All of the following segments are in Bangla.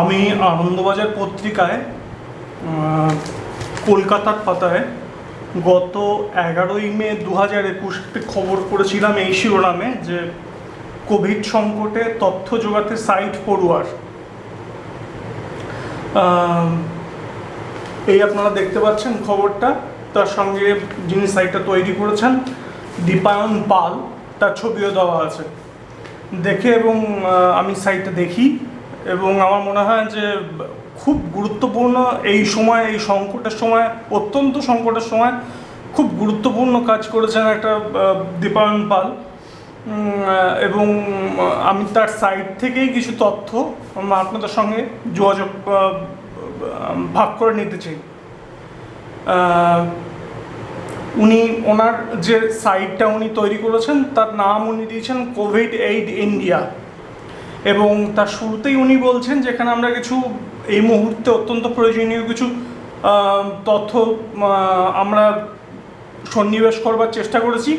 আমি আনন্দবাজার পত্রিকায় কলকাতার পাতায় গত এগারোই মে দু হাজার একুশ একটি খবর পড়েছিলাম এই শিরোনামে যে কোভিড সংকটে তথ্য জোগাতে সাইট পড়ুয়ার। এই আপনারা দেখতে পাচ্ছেন খবরটা। তার সঙ্গে যিনি সাইটটা তৈরি করেছেন, দীপায়ন পাল, তার ছবিও দেওয়া আছে। দেখে এবং আমি সাইটটা দেখি। এবং আমার মনে হয় যে খুব গুরুত্বপূর্ণ এই সময়, এই সংকটের সময়, অত্যন্ত সংকটের সময় খুব গুরুত্বপূর্ণ কাজ করেছেন একটা দীপায়ন পাল। এবং আমি তার সাইট থেকেই কিছু তথ্য আপনাদের সঙ্গে যোগাযোগ ভাগ করে নিতে চাই। উনি, ওনার যে সাইটটা উনি তৈরি করেছেন, তার নাম উনি দিয়েছেন কোভিড এইড ইন্ডিয়া এবং তার শুরুতেই উনি বলছেন যেখানে আমরা কিছু, এই মুহূর্তে অত্যন্ত প্রয়োজনীয় কিছু তথ্য আমরা সন্নিবেশ করবার চেষ্টা করেছি।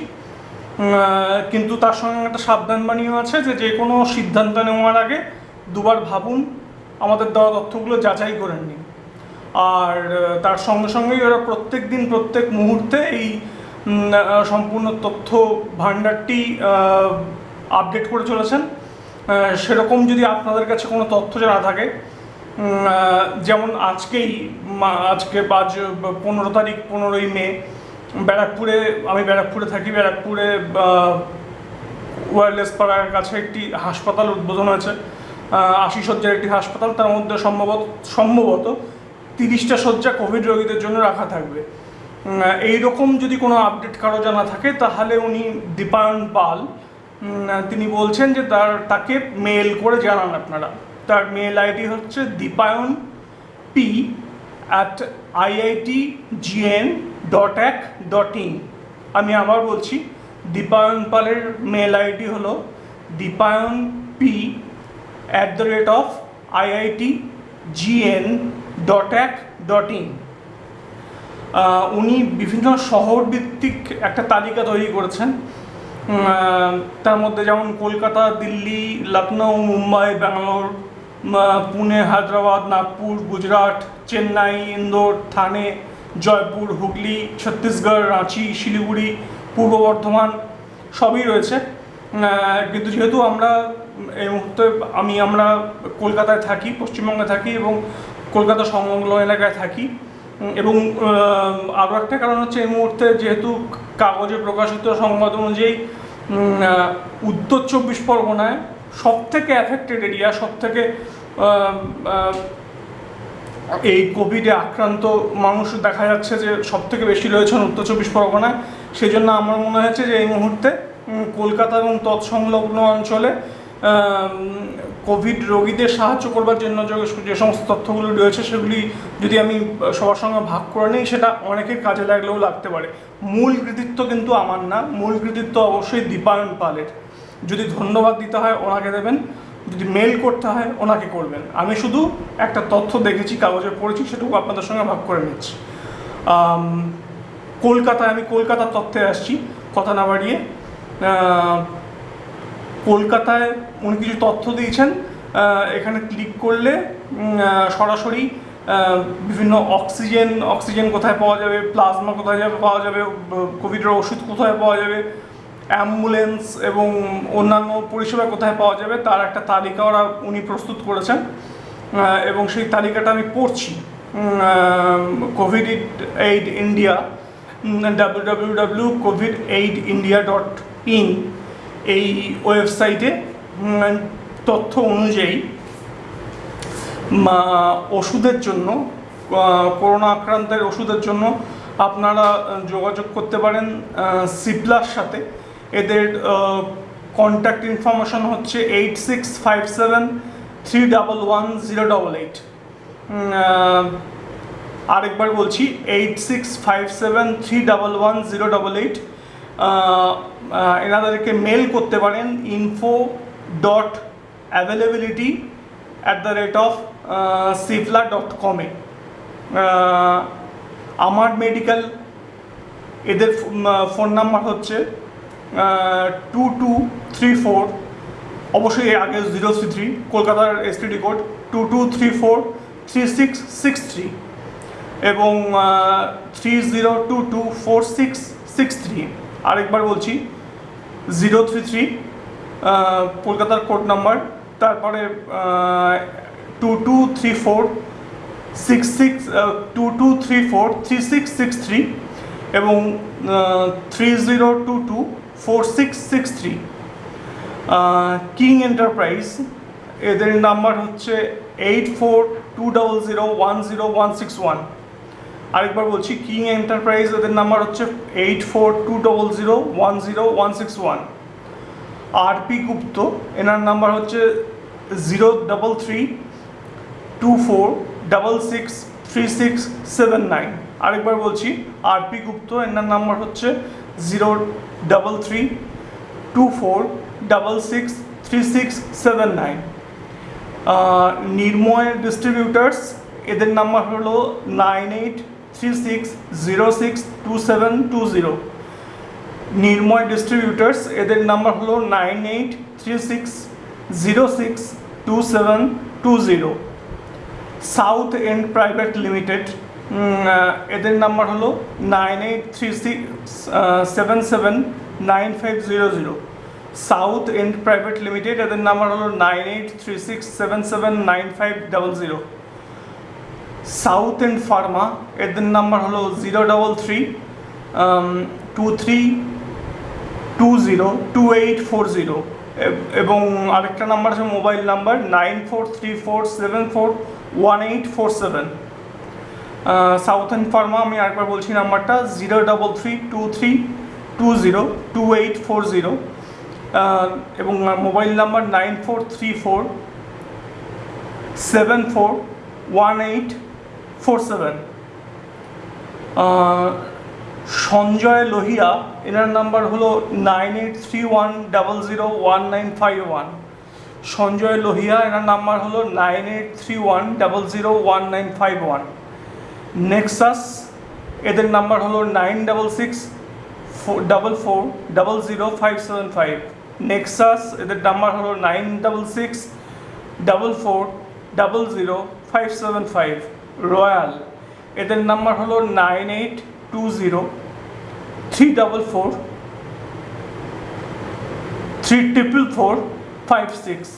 কিন্তু তার সঙ্গে একটা সাবধানবাণীও আছে যে যে কোনো সিদ্ধান্ত নেওয়ার আগে দুবার ভাবুন, আমাদের দেওয়া তথ্যগুলো যাচাই করে নিন। আর তার সঙ্গে সঙ্গেই ওরা প্রত্যেক দিন, প্রত্যেক মুহূর্তে এই সম্পূর্ণ তথ্য ভাণ্ডারটি আপডেট করে চলেছেন। সেরকম যদি আপনাদের কাছে কোনো তথ্য না থাকে যেমন আজকেই আজকে আজ পনেরো তারিখ, পনেরোই মে, ব্যারাকপুরে, আমি ব্যারাকপুরে থাকি, ব্যারাকপুরে ওয়ারলেস পাড়ার কাছে একটি হাসপাতাল উদ্বোধন হয়েছে। আশি শয্যার একটি হাসপাতাল, তার মধ্যে সম্ভবত সম্ভবত তিরিশটা শয্যা কোভিড রোগীদের জন্য রাখা থাকবে। এই রকম যদি কোনো আপডেট কারও জানা থাকে, তাহলে উনি দীপায়ন পাল তিনি বলছেন যে তার, তাকে মেল করে জানান আপনারা। তার মেল আইডি হচ্ছে Dipayan P at IIT GN dot এক ডট ইন আমি আবার বলছি, দীপায়ন পালের মেল আইডি হলো Dipayan P at the rate of IIT GN dot এক ডট ইন উনি বিভিন্ন শহর ভিত্তিক একটা তালিকা তৈরি করেছেন। তার মধ্যে যেমন কলকাতা, দিল্লি লখনৌ মুম্বাই, ব্যাঙ্গালোর পুনে, হায়দ্রাবাদ, নাগপুর, গুজরাট, চেন্নাই, ইন্দোর, থানে, জয়পুর, হুগলি, ছত্তিশগড়, রাঁচি, শিলিগুড়ি, পূর্ব বর্ধমান সবই রয়েছে। কিন্তু যেহেতু আমরা এই মুহূর্তে আমি, আমরা কলকাতায় থাকি, পশ্চিমবঙ্গে থাকি এবং কলকাতা সংলগ্ন এলাকায় থাকি, এবং আরও একটা কারণ হচ্ছে এই মুহূর্তে যেহেতু কাগজে প্রকাশিত সংবাদ অনুযায়ী উত্তর চব্বিশ পরগনায় সব থেকে অ্যাফেক্টেড এরিয়া সব থেকে এই কোভিডে আক্রান্ত মানুষ দেখা যাচ্ছে যে সব থেকে বেশি রয়েছেন উত্তর চব্বিশ পরগনায়। সেই জন্য আমার মনে হয়েছে যে এই মুহূর্তে কলকাতা এবং তৎসংলগ্ন অঞ্চলে কোভিড রোগীদের সাহায্য করবার জন্য যে- সমস্ত তথ্যগুলি রয়েছে, সেগুলি যদি আমি সবার সঙ্গে ভাগ করে নিই, সেটা অনেকের কাজে লাগলেও লাগতে পারে। মূল কৃতিত্ব কিন্তু আমার না। মূল কৃতিত্ব অবশ্যই দীপায়ন পালের। যদি ধন্যবাদ দিতে হয়, ওনাকে দেবেন। যদি মেল করতে হয়, ওনাকে করবেন। আমি শুধু একটা তথ্য দেখেছি, কাগজে পড়েছি, সেটুকু আপনাদের সঙ্গে ভাগ করে নিচ্ছি। কলকাতায়, আমি কলকাতার তথ্যে আসছি। কথা না বাড়িয়ে কলকাতায় উনি কিছু তথ্য দিয়েছেন এখানে ক্লিক করলে সরাসরি বিভিন্ন অক্সিজেন অক্সিজেন কোথায় পাওয়া যাবে প্লাজমা কোথায় যাবে, পাওয়া যাবে, কোভিডের ওষুধ কোথায় পাওয়া যাবে অ্যাম্বুলেন্স এবং অন্যান্য পরিষেবা কোথায় পাওয়া যাবে, তার একটা তালিকা ওরা, উনি প্রস্তুত করেছেন এবং সেই তালিকাটা আমি পড়ছি Covid aid India W W W Covid aid India dot in এই ওয়েবসাইটে তথ্য অনুযায়ী ওষুধের জন্য করোনা আক্রান্তের ওষুধের জন্য আপনারা যোগাযোগ করতে পারেন সিপ্লার সাথে। এদের কন্ট্যাক্ট ইনফরমেশন হচ্ছে eight six five seven three double one zero double eight আরেকবার বলছি eight six five seven three double one zero double eight এনাদেরকে mail করতে পারেন info dot availability at the rate of Cipla dot কমে আমার মেডিকেল এদের ফোন নাম্বার হচ্ছে টু টু থ্রি ফোর অবশ্যই এর আগে জিরো থ্রি থ্রি কলকাতার STD code two two three four three six six three এবং three zero two two four six six three আরেকবার বলছি জিরো থ্রি থ্রি কলকাতার কোড নাম্বার তারপরে two two three four six six two two three four three six six three এবং three zero two two four six six three king enterprise এদের নাম্বার হচ্ছে eight four two double zero one zero one six one আরেকবার বলছি কিং এন্টারপ্রাইজ এদের নাম্বার হচ্ছে eight four two double zero one zero one six one R P Gupta এনার নাম্বার হচ্ছে zero double three two four double six three six seven nine আরেকবার বলছি আর পি গুপ্ত এনার নাম্বার হচ্ছে zero double three two four double six three six seven nine Nirmay distributors এদের নাম্বার হলো nine eight three six zero six two seven two zero Nirmay distributors এদের নাম্বার হলো nine eight three six zero six two seven two zero south end private limited এদের নাম্বার হলো nine eight three six seven seven nine five zero zero south end private limited এদের নাম্বার হলো nine eight three six seven seven nine five double zero south end pharma এদের নাম্বার হলো zero double three two three two zero two eight four zero এবং আরেকটা নাম্বার আছে mobile number nine four three four seven four one eight four seven south and pharma আমি আরেকবার বলছি নাম্বারটা zero double three two three two zero two eight four zero এবং mobile number nine four three four seven four one eight four seven. Sanjay Lohia, এনার নাম্বার হলো nine eight three one double zero one nine five one. Sanjay Lohia, এনার নাম্বার হলো nine eight three one double zero one nine five one. Nexus, এদের নাম্বার হলো nine double six double four, double zero five seven five. Nexus, এদের নাম্বার হলো nine double six, double four, double zero five seven five. Royal. এদের নাম্বার হলো nine eight two zero three double four three triple four five six.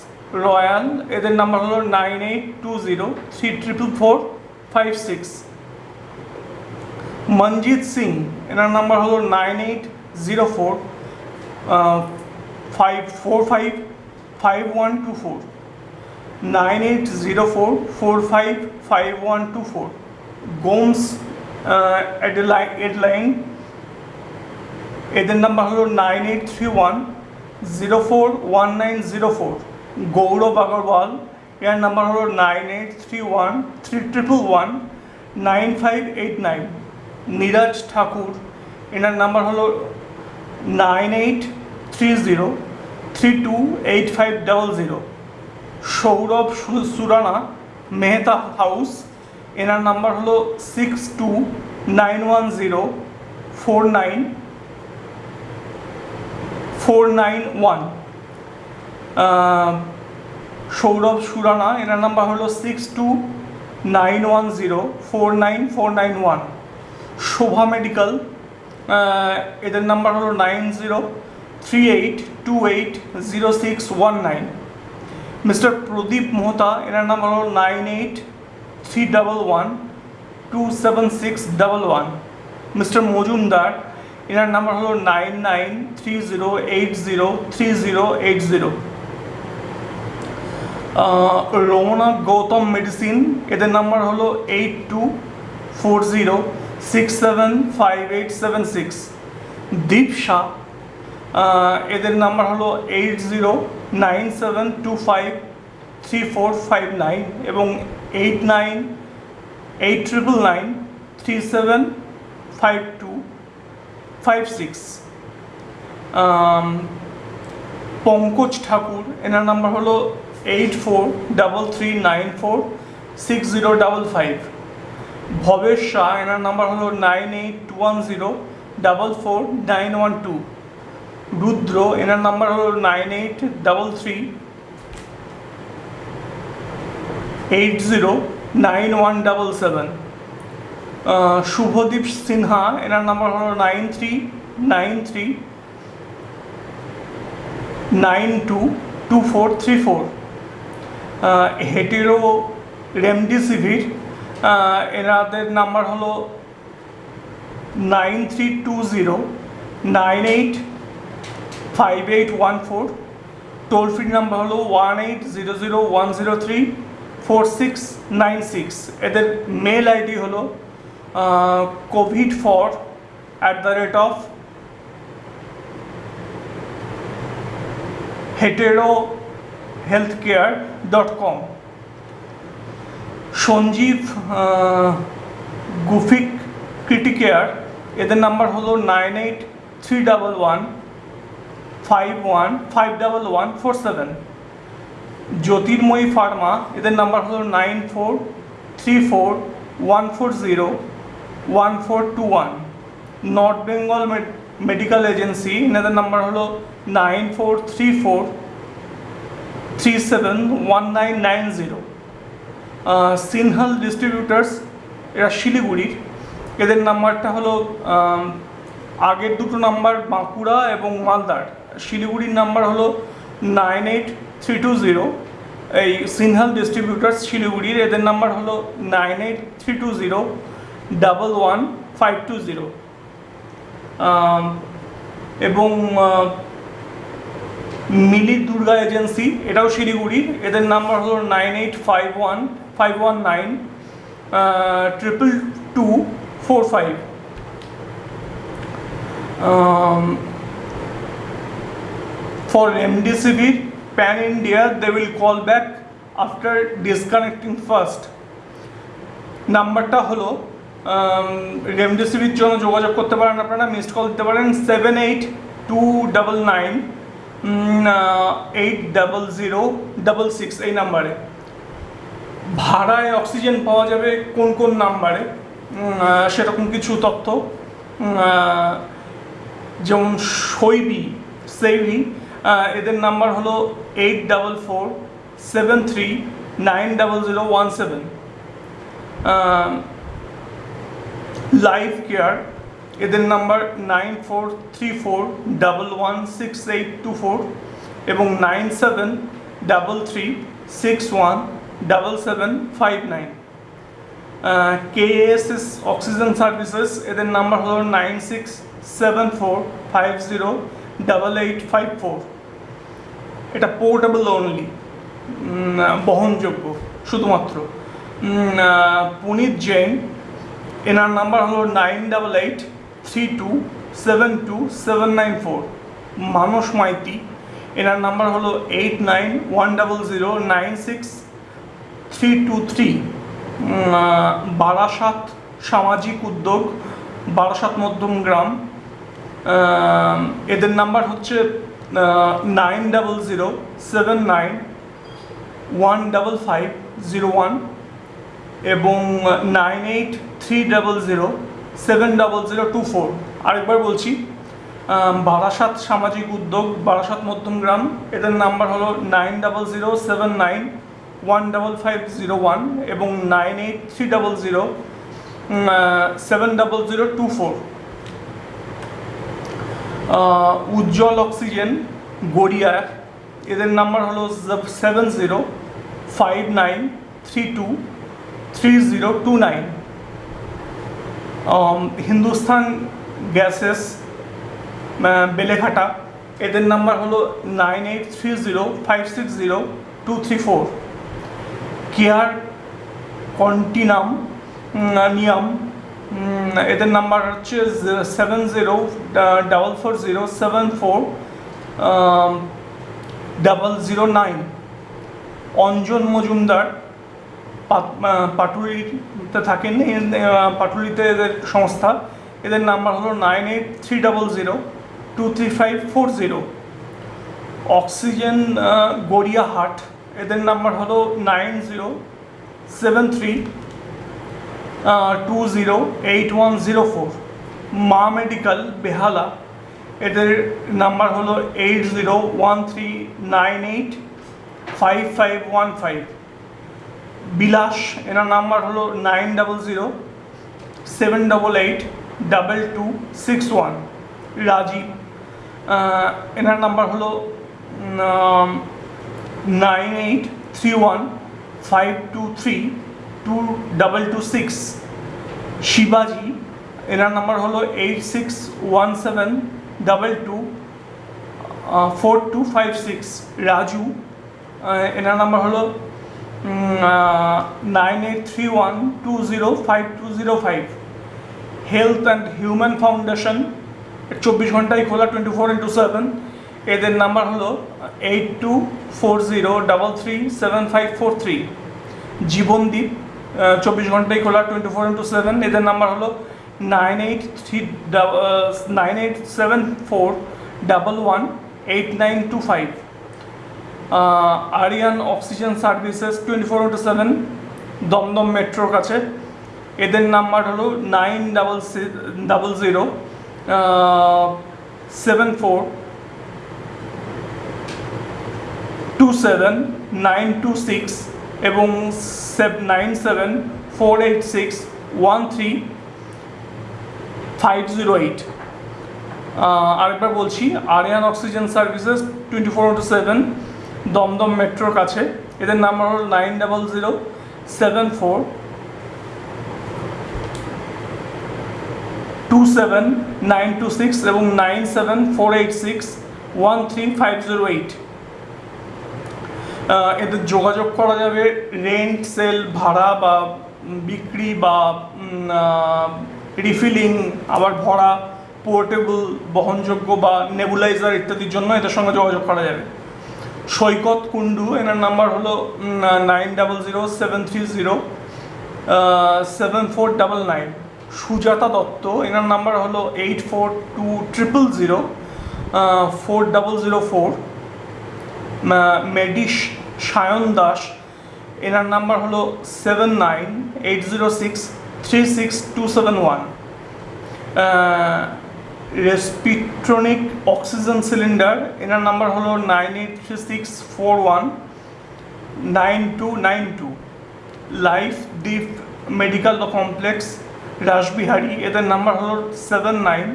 Royal, এদের নাম্বার হলো nine eight two zero three triple four five six. Manjit Singh, এনার নাম্বার হলো nine eight zero four five four five five one two four. Nine eight zero four four five five one two four. Gomes Adeline এদের নাম্বার হলো nine eight three one zero four one nine zero four. Gaurav Agarwal, এর নাম্বার হলো nine eight three one three triple one, nine five eight nine. Neeraj Thakur, এনার নাম্বার হলো nine eight three zero three two eight five double zero. Saurabh Surana, Mehta house. এনার নাম্বার হলো six two nine one zero four nine four nine one. Saurabh Surana, এনার নাম্বার হলো six two nine one zero four nine four nine one. Shobha medical এদের নাম্বার হলো nine zero three eight two eight zero six one nine. Mister Pradeep Mohta এনার নাম্বার হলো nine eight three double one two seven six double one mister Majumdar এনার নাম্বার হলো nine nine three zero eight zero three zero eight zero Ramna Gautam medicine এদের নাম্বার হলো eight two four zero six seven five eight seven six Deep Shah এদের নাম্বার হলো eight zero nine seven two five three four five nine এবং eight nine eight triple nine three seven five two five six. Pankaj Thakur, এনার নাম্বার হলো eight four double three nine four six zero double five. Bhavesh Shah, এনার নাম্বার হলো nine eight two one zero double four nine one two. Rudra, এনার নাম্বার হলো nine eight double three eight zero nine one double seven. Shubhadeep Sinha, এনার নাম্বার হলো nine three nine three nine two two four three four. Hetero remdesivir এনাদের নাম্বার হলো nine three two zero nine eight five eight one four toll free number হলো one eight zero zero one zero three four six nine six এদের মেল আইডি হলো covid for at the rate of Hetero health care dot com Sanjeev Gufic Criticare, এদের নাম্বার হলো nine eight three double one five one five double one four seven Jyotirmayee pharma এদের নাম্বার হলো nine four three four one four zero one four two one North Bengal medical agency এনাদের নাম্বার হলো nine four three four three seven one nine nine zero Sinhal distributors এরা শিলিগুড়ির এদের নাম্বারটা হলো আগের দুটো নাম্বার বাঁকুড়া এবং মালদার। শিলিগুড়ির নাম্বার হলো nine eight three two zero এই সিনহাল ডিস্ট্রিবিউটার্স শিলিগুড়ির, এদের নাম্বার হলো nine eight three two zero double one five two zero এবং মিলি দুর্গা এজেন্সি, এটাও শিলিগুড়ি এদের নাম্বার হলো nine eight five one five one nine triple two four five for remdesivir pan india, they will call back after disconnecting first. নাম্বারটা হলো রেমডেসিভির জন্য যোগাযোগ করতে পারেন আপনারা মিসড কল দিতে পারেন seven eight two double nine eight double zero double six এই নাম্বারে। ভাড়ায় অক্সিজেন পাওয়া যাবে কোন কোন নাম্বারে? সেরকম কিছু তথ্য। যেমন শৈবী সেইভি এদের নাম্বার হলো eight double four seven three nine double zero one seven. Life care এদের number nine four three four double one six eight two four এবং nine seven double three six one double seven five nine. KSS oxygen services এদের নাম্বার হলো nine six seven four five zero double eight five four এটা পোর্টেবল অনলি বহনযোগ্য, শুধুমাত্র। পুনিত জৈন, এনার নাম্বার হলো nine double eight three two seven two seven nine four Manas Maiti, এনার নাম্বার হলো eight nine one double zero nine six three two three Barasat সামাজিক উদ্যোগ, বারাসাত মধ্যম গ্রাম। এদের নাম্বার হচ্ছে nine double zero seven nine one double five zero one এবং nine eight three double zero seven double zero two four. আরেকবার বলছি বারাসাত সামাজিক উদ্যোগ, বারাসাত মধ্যমগ্রাম এদের নাম্বার হলো nine double zero seven nine one double five zero one এবং nine eight three double zero seven double zero two four. Ujjwal oxygen, Garia. এদের নাম্বার হলো seven zero five nine three two three zero two nine. Hindustan gases Beleghata. এদের নাম্বার হলো nine eight three zero five six zero two three four. Care, continuum নিয়াম। এদের নাম্বার হচ্ছে seven zero double four zero seven four double zero nine Anjan Majumdar পাটুলিতে থাকেন পাটুলিতে এদের সংস্থা। এদের নাম্বার হলো nine eight three double zero two three five four zero oxygen Gariahat, এদের নাম্বার হলো nine zero seven three two zero eight one zero four Maa medical Behala. এদের নাম্বার হলো eight zero one three nine eight five five one five Bilas, এনার নাম্বার হলো nine double zero seven double eight double two six one Rajeev এনার নাম্বার হলো nine eight three one five two three two double two six শিবাজি এনার নাম্বার হলো eight six one seven double two four two five six Raju এনার নাম্বার হলো nine eight three one two zero five two zero five health and human foundation চব্বিশ ঘন্টায় খোলা টোয়েন্টি ফোর ইন্টু সেভেন এদের নাম্বার হলো eight two four zero double three seven five four three Jeevandeep চব্বিশ ঘন্টায় খোলা টোয়েন্টি ফোর ইন্টু সেভেন এদের নাম্বার হলো nine eight three nine eight seven four double one eight nine two five Aryan oxygen services twenty four into seven Dumdum মেট্রোর কাছে। এদের নাম্বার হলো nine double double zero seven four two seven nine two six এবং nine seven four eight six one three five zero eight আরেকবার বলছি Aryan oxygen services twenty four into seven Dumdum মেট্রোর কাছে। এদের নাম্বার হল nine double zero seven four two seven nine two six এবং nine seven four eight six one three five zero eight এদের যোগাযোগ করা যাবে রেন্ট সেল ভাড়া বা বিক্রি বা রিফিলিং আবার ভরা পোর্টেবল বহনযোগ্য বা নেবুলাইজার ইত্যাদির জন্য এদের সঙ্গে যোগাযোগ করা যাবে। সৈকত কুন্ডু এনার নাম্বার হলো nine double zero seven three zero seven four double nine Sujata Dutta, এনার নাম্বার হলো eight four two triple zero four double zero four মেডিস Sayan Das. এনার নাম্বার হলো seven nine eight zero six three six two seven one. Respitronic oxygen cylinder. এনার নাম্বার হলো nine eight three six four one nine two nine two. Life deep medical complex, Rashbehari. এদের নাম্বার হলো seven nine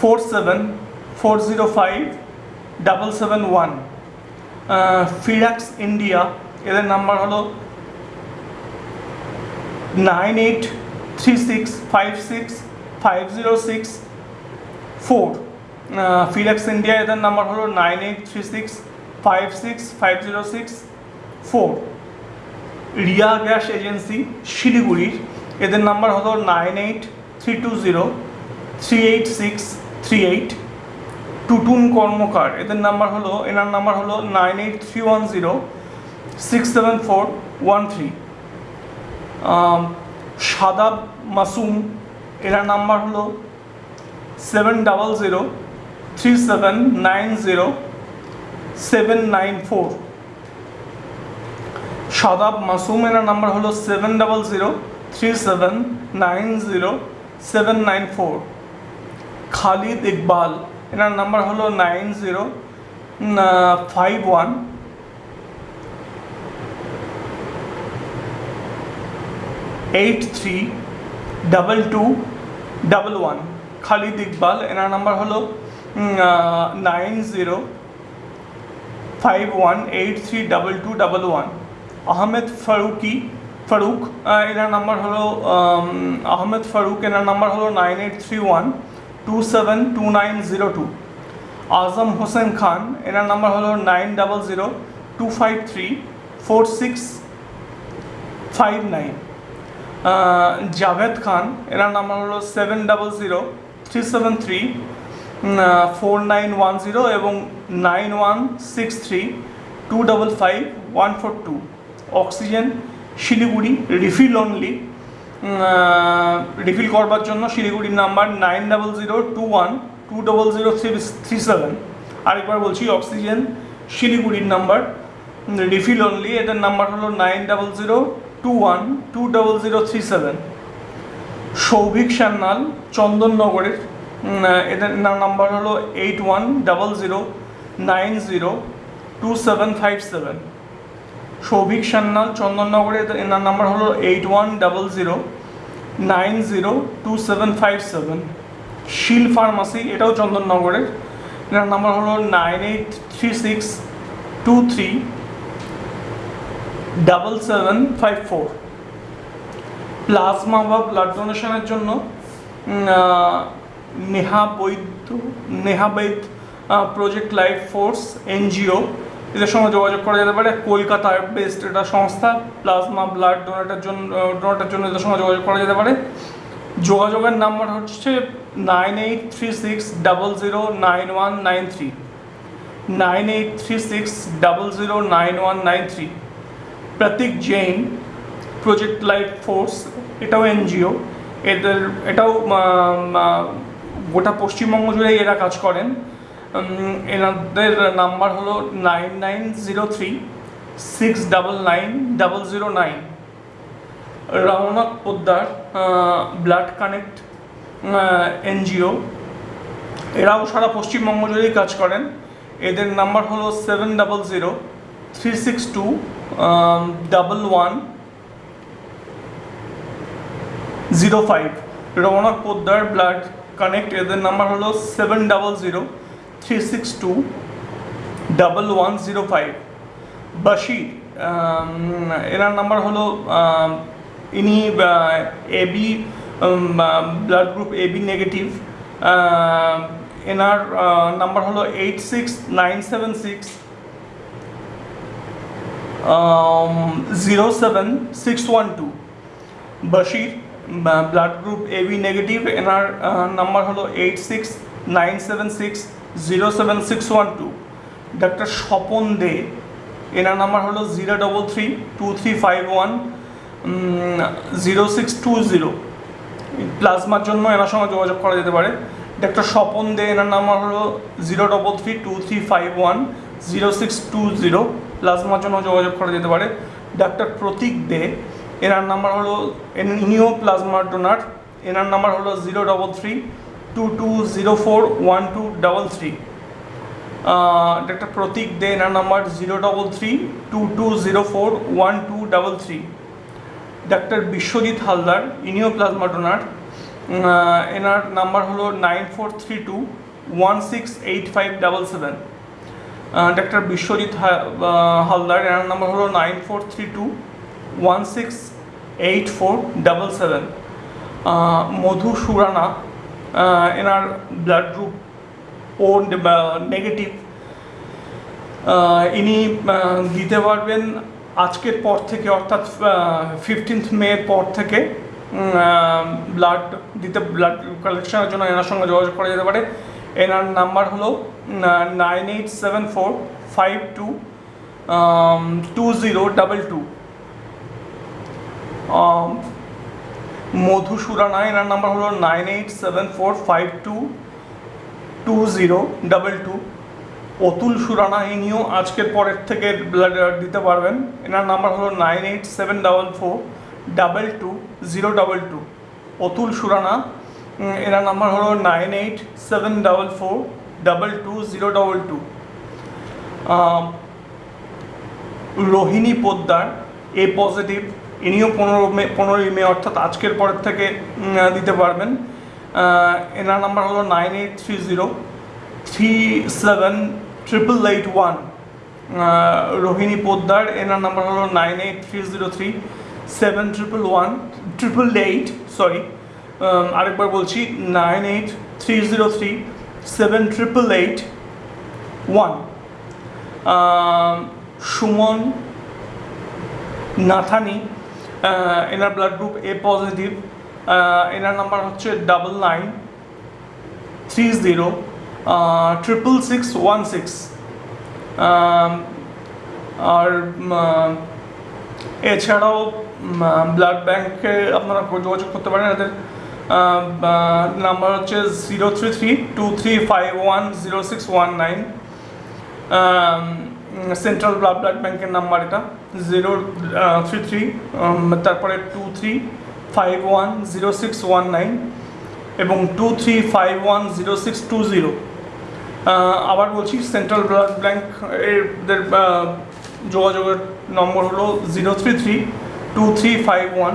four seven four zero five double seven one. ফিরাক্স India, এদের নাম্বার হলো nine eight three six five six five zero six four ফিরাক্স India, এদের নাম্বার হলো nine eight three six five six five zero six four Riya gas agency, শিলিগুড়ির, এদের নাম্বার হলো nine eight three two zero three eight six three eight Tutun Karmakar. এদের নাম্বার হলো, এনার নাম্বার হলো nine eight three one zero six seven four one three Sadab Masum, এনার নাম্বার হলো seven double zero three seven nine zero seven nine four Sadab Masum, এনার নাম্বার হলো seven double zero three seven nine zero seven nine four Khalid Iqbal এনার নাম্বার হলো nine zero five one eight three double two double one Khalid Iqbal এনার নাম্বার হলো nine zero five one eight three double two double one Ahmed Faruqui, Faruk এনার নাম্বার হলো আহমেদ ফারুক, এনার নাম্বার হলো nine eight three one two seven two nine zero two Azam Hossain Khan, এনার নাম্বার হলো nine double zero two five three four six five nine Javed Khan, এনার নাম্বার হলো seven double zero three seven three four nine one zero এবং nine one six three two double five one four two oxygen, Siliguri, refill only refill করবার জন্য শিলিগুড়ির number nine double zero two one two double zero three three seven আরেকবার বলছি অক্সিজেন শিলিগুড়ির নাম্বার রিফিল অনলি এদের নাম্বার হলো nine double zero two one two double zero three seven Souvik Sanyal, চন্দননগরের এদের নাম্বার হলো eight one double zero nine zero two seven five seven Souvik Sanyal চন্দননগরে এনার নাম্বার হলো eight one double zero nine zero two seven five seven Shil pharmacy, এটাও চন্দননগরের এনার নাম্বার হলো nine eight three six two three double seven five four plasma বা ব্লাড ডোনেশনের জন্য Neha Baidya, Neha Baid project life force NGO এদের সঙ্গে যোগাযোগ করা যেতে পারে। কলকাতার বেস্ট এটা সংস্থা প্লাজমা ব্লাড ডোনেটের জন্য ডোনেটের জন্য এদের সঙ্গে যোগাযোগ করা যেতে পারে। যোগাযোগের নাম্বার হচ্ছে nine eight three six double zero nine one nine three nine eight three six double zero nine one nine three Prateek Jain project life force এটাও এনজিও এদের, এটাও গোটা পশ্চিমবঙ্গ জুড়েই এরা কাজ করেন। এনাদের নাম্বার হলো nine nine zero three six double nine double zero nine. Raunak Poddar blood connect NGO. এরাও সারা পশ্চিমবঙ্গ জুড়েই কাজ করেন। এদের নাম্বার হলো seven double zero three six two double one zero five. Ramnath Poddar, blood connect, এদের নাম্বার হলো seven double zero three six two double one zero five Bashir এনার নাম্বার হলো আম, ইনি AB blood group AB negative এনার নাম্বার হলো eight six nine seven six zero seven six one two Bashir blood group AB negative এনার নাম্বার হলো eight six nine seven six zero seven six one two. Doctor Swapan Dey, এনার নাম্বার হলো zero double three two three five one zero six two zero. প্লাজমার জন্য এনার সঙ্গে যোগাযোগ করা যেতে পারে। ডাক্তার স্বপন দে, এনার নাম্বার হলো zero double three two three five one, zero six two zero. প্লাজমার জন্য যোগাযোগ করা যেতে পারে। ডাক্তার প্রতীক দে, এনার নাম্বার হলো, ইনিও প্লাজমা ডোনার, এনার নাম্বার হলো zero double three two two zero four one two double three doctor Pratik Dey এনার number zero double three two two zero four one two double three doctor Biswajit Haldar ইনিও প্লাজমা ডোনার এনার নাম্বার হলো nine four three two one six eight five double seven doctor Biswajit Haldar এনার নাম্বার হলো nine four three two one six eight four double seven Madhu Surana এনার ব্লাড গ্রুপ ও নেগেটিভ ইনি দিতে পারবেন আজকের পর থেকে অর্থাৎ ফিফটিন্থ মের পর থেকে ব্লাড দিতে ব্লাড কালেকশনের জন্য এনার সঙ্গে যোগাযোগ করা যেতে পারে। এনার নাম্বার হলো nine eight seven four five two two zero double two Madhu Surana এনার নাম্বার হলো nine eight seven four five two two zero double two Atul Surana, ইনিও আজকের পরের থেকে ব্লাড দিতে পারবেন। এনার নাম্বার হলো nine eight seven double four double two zero double two Atul Surana এনার নাম্বার হলো nine eight seven double four double two zero double two Rohini Poddar A positive ইনিও পনেরো মে, পনেরোই মে, অর্থাৎ আজকের পরের থেকে দিতে পারবেন। এনার নাম্বার হলো nine eight three zero three seven triple eight one. Rohini Poddar, এনার নাম্বার হলো nine eight three zero three seven triple one, triple eight, sorry. আরেকবার বলছি, nine eight three zero three seven triple eight one. Suman Nathani এনার ব্লাড গ্রুপ এ পজিটিভ এনার নাম্বার হচ্ছে double nine three zero triple six one six আর এছাড়াও ব্লাড ব্যাংকে আপনারা যোগাযোগ করতে পারেন। এদের নাম্বার হচ্ছে zero three three two three five one zero six one nine central blood blood ব্যাংকের নাম্বার এটা। জিরো থ্রি থ্রি তারপরে two three five one zero six one nine এবং two three five one zero six two zero আবার বলছি সেন্ট্রাল ব্লাড ব্যাংক এদের যোগাযোগের নম্বর হলো zero three three two three five one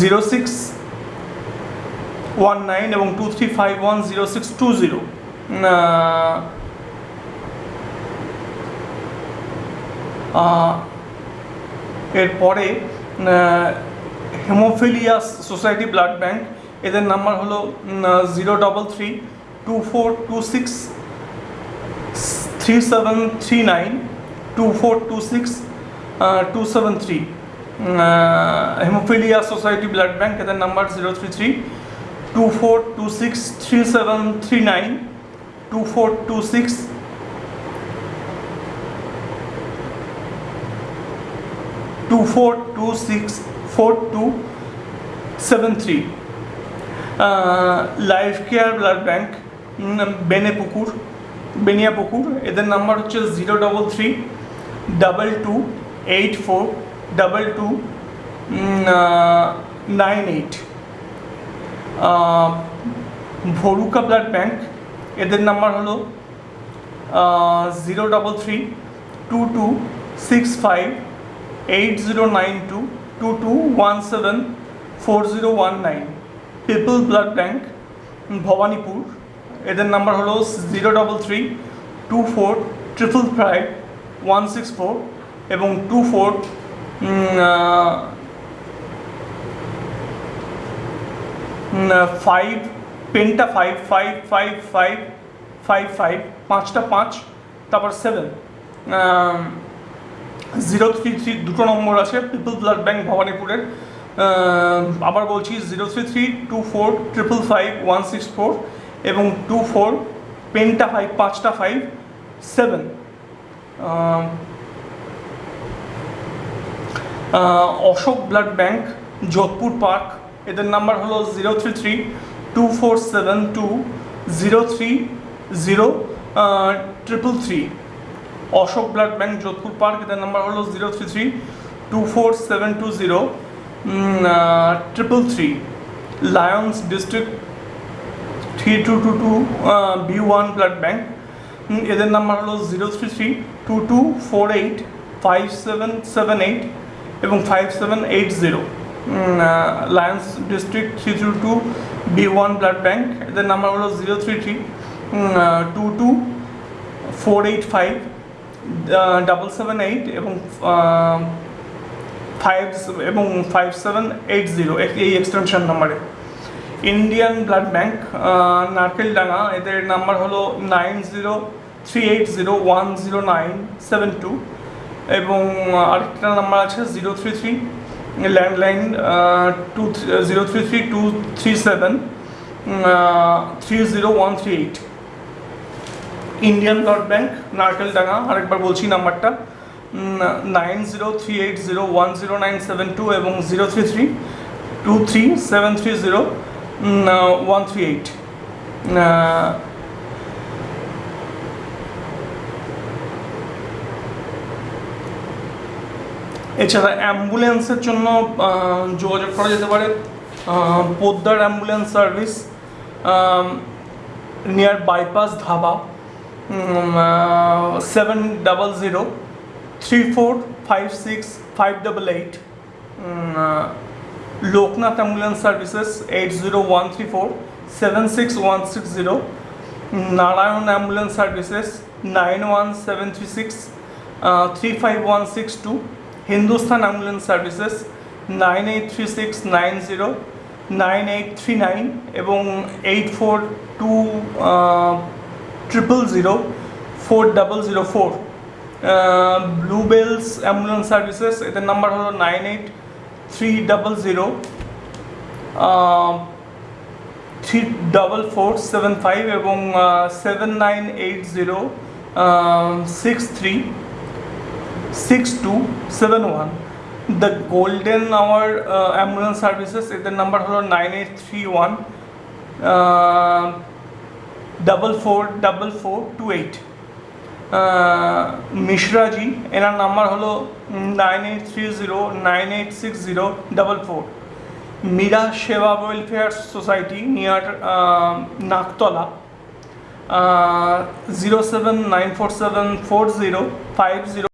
zero six one nine এবং two three five one zero six two zero এরপরে হেমোফিলিয়াস সোসাইটি ব্লাড ব্যাংক এদের নাম্বার হলো zero double three two four two six three seven three nine two four two six two seven three haemophilia society blood bank এদের number zero three three two four two six three seven three nine two four two six two four two six four two seven three life care blood bank Beniapukur এদের নাম্বার হচ্ছে zero double three double two eight four double two nine eight Bharuka blood bank এদের নাম্বার হলো zero double three two two six five eight zero nine two two two one seven four zero one nine people blood bank Bhowanipore এদের নাম্বার হলো zero double three two four triple five one six four এবং টু ফোর ফাইভ পেনটা five five five five five five পাঁচটা পাঁচ, তারপর সেভেন জিরো থ্রি থ্রি দুটো নম্বর আছে পিপল ব্লাড ব্যাঙ্ক ভবানীপুরের। আবার বলছি, zero three three two four triple five one six four এবং টু ফোর পেনটা ফাইভ, পাঁচটা five, seven. Ashok blood bank Jodhpur park, এদের নাম্বার হলো zero three three two four seven two zero three zero triple three. Ashok blood bank Jodhpur park এদের নাম্বার হলো zero three three two four seven two zero triple three lions district three two two two B one blood bank. এদের নাম্বার হলো zero three three two two four eight five seven seven eight এবং five seven eight zero lions district three two two B one blood bank, এদের নাম্বার হলো zero three three two two four eight five double seven eight এবং ফাইভ এবং ফাইভ সেভেন এইট জিরো এই এক্সটেনশন নাম্বারে ইন্ডিয়ান ব্লাড ব্যাংক নারকেলডাঙ্গা, এদের নাম্বার হলো nine zero three eight zero one zero nine seven two এবং আরেকটা নাম্বার আছে zero three three landline two zero three three two three seven three zero one three eight Indian blood bank Narkeldanga আরেকবার বলছি নাম্বারটা। Nine zero three eight zero one zero nine seven two এবং zero three three two three seven three zero one three eight এছাড়া অ্যাম্বুলেন্সের জন্য যোগাযোগ করা যেতে পারে। Poddar ambulance service near bypass dhaba. Seven double zero three four five six five double eight Loknath ambulance services eight zero one three four seven six one six zero Narayan ambulance services nine one seven three six three five one six two Hindustan ambulance services nine eight three six nine zero nine eight three nine এবং eight four two triple zero four double zero four blue bells ambulance services এদের নাম্বার হলো nine eight three double zero three double four seven five এবং seven nine eight zero six three six two seven one the golden hour ambulance services এদের নাম্বার হলো nine eight three one double four double four two eight Mishraji এনার নাম্বার হলো nine eight three zero nine eight six zero double four Meera Seva welfare society near Naktala zero seven nine four seven four zero five zero